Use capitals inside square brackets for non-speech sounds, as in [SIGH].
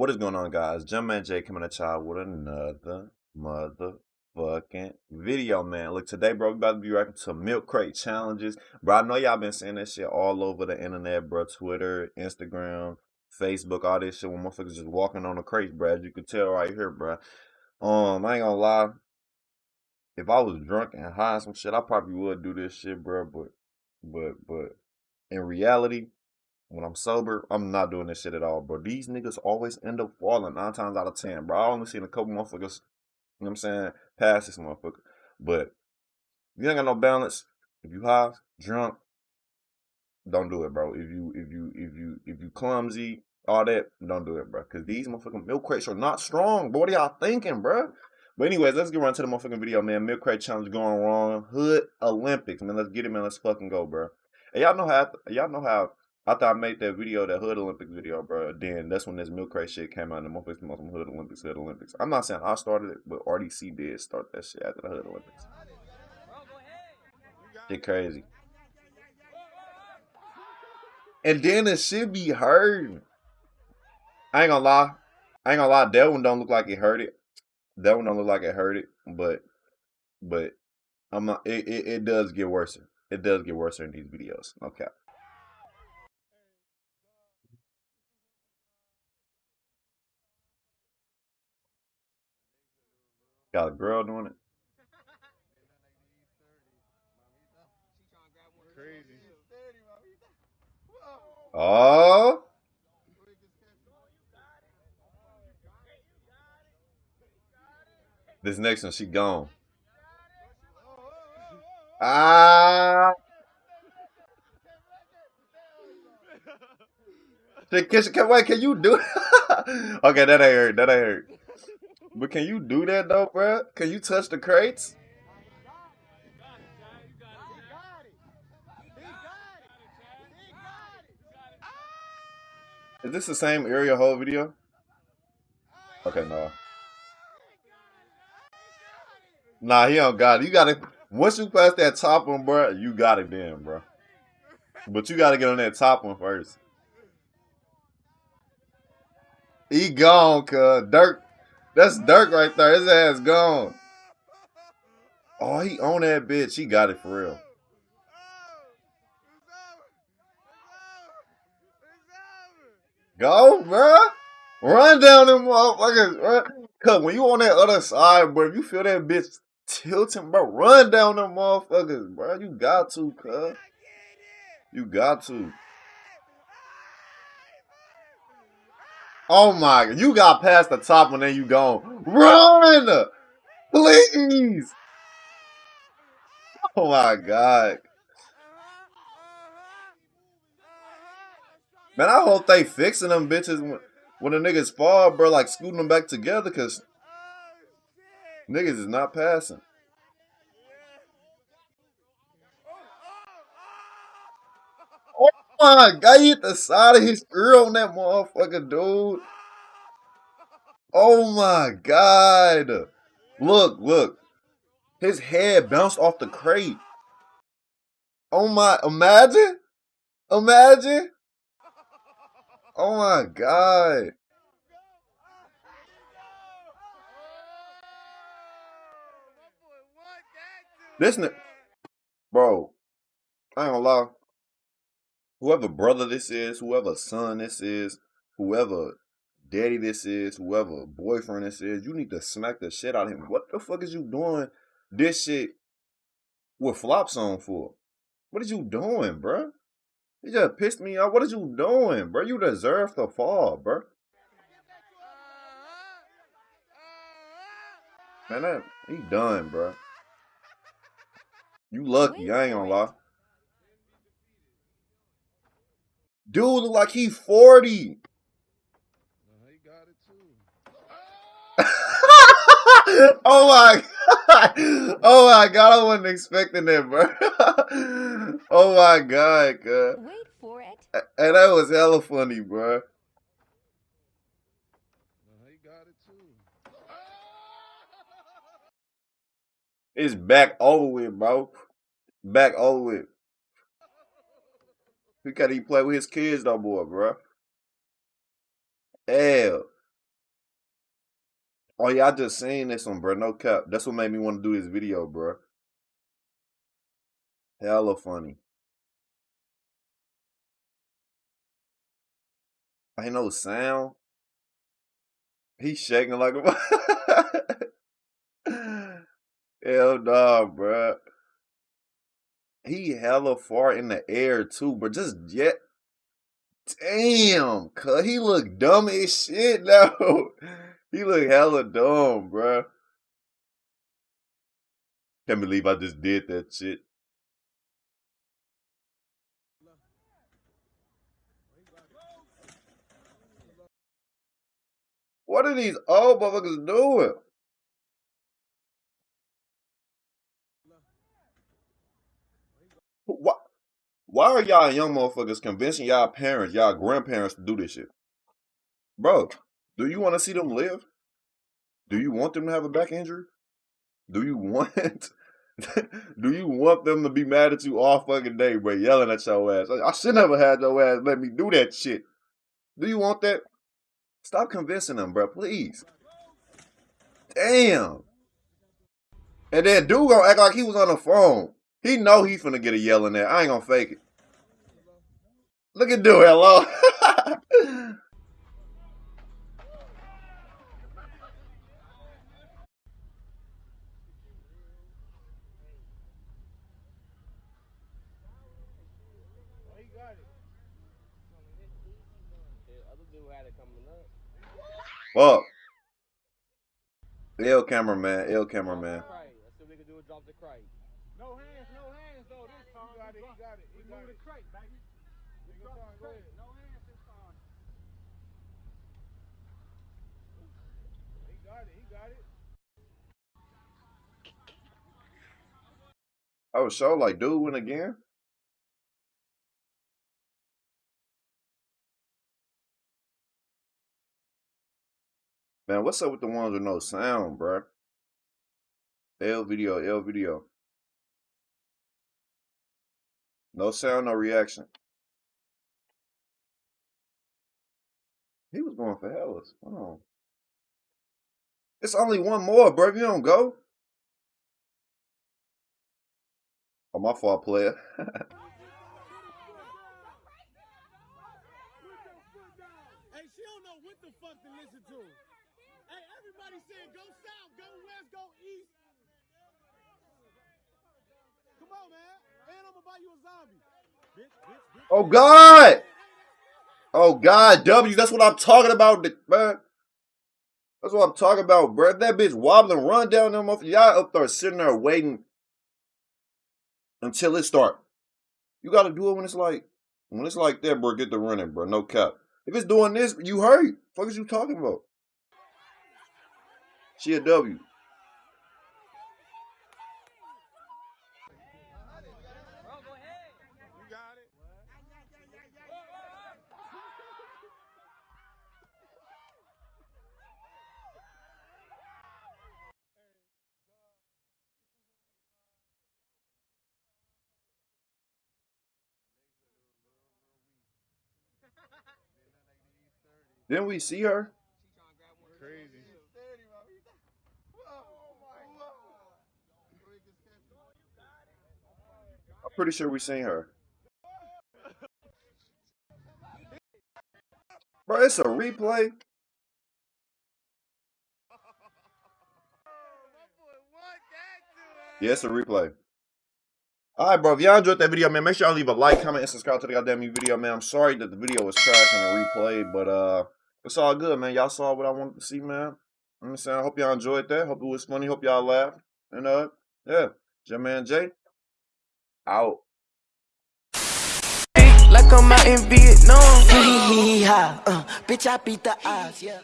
What is going on, guys? Jumpman J coming at y'all with another motherfucking video, man. Look, today, bro, we about to be reacting to milk crate challenges. Bro, I know y'all been seeing that shit all over the internet, bro. Twitter, Instagram, Facebook, all this shit when motherfuckers just walking on the crates, bro. As you can tell right here, bro. Um, I ain't gonna lie. If I was drunk and high and some shit, I probably would do this shit, bro. But, but, but, in reality, when I'm sober, I'm not doing this shit at all, bro. These niggas always end up falling nine times out of ten, bro. I only seen a couple motherfuckers, you know what I'm saying, pass this motherfucker. But you ain't got no balance, if you high, drunk, don't do it, bro. If you if you if you if you clumsy, all that, don't do it, bro. Cause these motherfucking milk crates are not strong. Bro, what are y'all thinking, bro? But anyways, let's get right to the motherfucking video, man. Milk crate challenge going wrong. Hood Olympics, man. Let's get it, man. Let's fucking go, bro. And y'all know how y'all know how after I made that video, that Hood Olympics video, bro, then that's when this milk crate shit came out. And the motherfuckers some Hood Olympics, Hood Olympics. I'm not saying I started it, but RDC did start that shit after the Hood Olympics. Shit crazy. And then it should be heard. I ain't gonna lie. I ain't gonna lie. That one don't look like it hurt it. That one don't look like it hurt it. But, but I'm not. It, it, it does get worse. It does get worse in these videos. Okay. Got a girl doing it. Oh. This next one, she gone. Ah. Can, can, can you do it? [LAUGHS] okay, that ain't hurt. That ain't hurt. But can you do that though, bro? Can you touch the crates? Is this the same area whole video? Okay, no. Nah, he don't got it. You gotta once you pass that top one, bro, you got it then, bro. But you gotta get on that top one first. He gone, cuz. Dirk that's Dirk right there. His ass gone. Oh, he on that bitch. He got it for real. Go, bro. Run down them motherfuckers. Run. Cause when you on that other side, bro, you feel that bitch tilting, bro, run down them motherfuckers, bro. You got to, cuz. You got to. Oh my, you got past the top and then you gone. Run! Please! Oh my god. Man, I hope they fixing them bitches when, when the niggas fall, bro, like scooting them back together, cause niggas is not passing. My God, he hit the side of his grill on that motherfucker, dude. Oh my God. Look, look. His head bounced off the crate. Oh my, imagine. Imagine. Oh my God. This, bro, I ain't gonna lie whoever brother this is, whoever son this is, whoever daddy this is, whoever boyfriend this is, you need to smack the shit out of him. What the fuck is you doing this shit with flops on for? What is you doing, bruh? You just pissed me off. What is you doing, bro? You deserve to fall, bro. Man, that, he done, bro. You lucky, I ain't gonna lie. Dude look like he 40. [LAUGHS] oh my god. Oh my god, I wasn't expecting that, bro. [LAUGHS] oh my god, god. Wait for it. And that was hella funny, bro. It's back over with, bro. Back over with. He can't even play with his kids no more, bro. Hell. Oh yeah, I just seen this one, bro. No cap. That's what made me want to do this video, bro. Hella funny. Ain't no sound. He's shaking like a. [LAUGHS] Hell nah, bro. He hella far in the air too, but just yet. Damn, cuz he look dumb as shit [LAUGHS] now. he look hella dumb, bro. Can't believe I just did that shit. What are these old motherfuckers doing? Why, why are y'all young motherfuckers convincing y'all parents, y'all grandparents to do this shit? Bro, do you want to see them live? Do you want them to have a back injury? Do you want [LAUGHS] do you want them to be mad at you all fucking day, bro, yelling at your ass? I should never had your ass let me do that shit. Do you want that? Stop convincing them, bro, please. Damn. And then dude gonna act like he was on the phone. He know he finna get a yelling at. I ain't gonna fake it. Look at dude, hello. [LAUGHS] Fuck. Ill cameraman, ill cameraman. No hands, no hands though this time. He got it, he got it. He got it. the crate, baby. He got the crate. No hands this time. He got it, he got it. I was so like, dude win again. Man, what's up with the ones with no sound, bro? L video, L video. No sound, no reaction. He was going for Hellas. Hold on. It's only one more, bro. If you don't go. Oh, my fault, player. Everybody saying go south, go west, go east. Come on, man. Oh God! Oh God, W, that's what I'm talking about, man. That's what I'm talking about, bro. That bitch wobbling, run down them off. Y'all up there sitting there waiting until it start. You gotta do it when it's like when it's like that, bro. Get the running, bro. No cap. If it's doing this, you hurt. Fuck is you talking about? She a W. Didn't we see her? Crazy. I'm pretty sure we seen her. Bro, it's a replay. Yeah, it's a replay. Alright, bro. If y'all enjoyed that video, man, make sure y'all leave a like, comment, and subscribe to the goddamn new video, man. I'm sorry that the video was trash and a replay, but uh, it's all good, man. Y'all saw what I wanted to see, man. I'm saying, I hope y'all enjoyed that. Hope it was funny. Hope y'all laughed. And uh, yeah, J Man Jay out. Like I'm out in Vietnam. [LAUGHS] uh, bitch, I beat the odds, yeah.